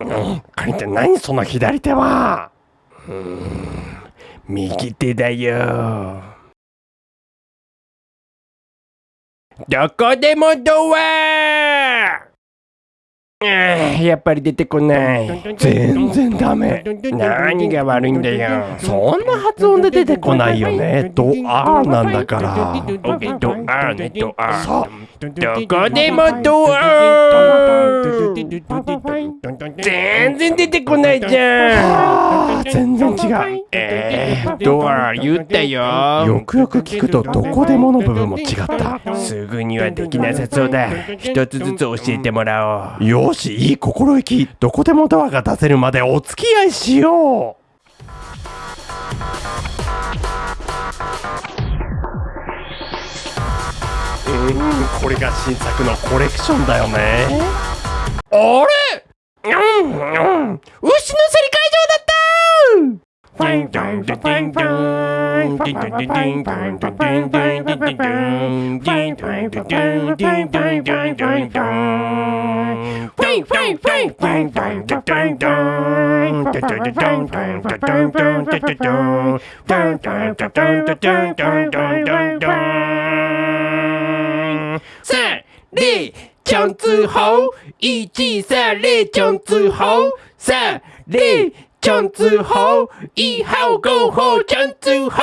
うん、カリンちゃん何その左手は。うん右手だよ。どこでもドア。やっぱり出てこない。全然ダメ。何が悪いんだよ。そんな発音で出てこないよね。ドアなんだから。ドアねドアそう。どこでもドア全然出てこないじゃん全然違う。えー、ドア言ったよ。よくよく聞くとどこでもの部分も違った。すぐにはできなさそうだ。一つずつ教えてもらおう。よしいい心意気どこでもドアが出せるまでお付き合いしよう。うんこれが新作のコレクションだよね。あれ？うんうん。牛の競り会場だった三、二、强子猴，一、二、三、二、强子猴，三、二、 江子豪，一号篝火，江子豪。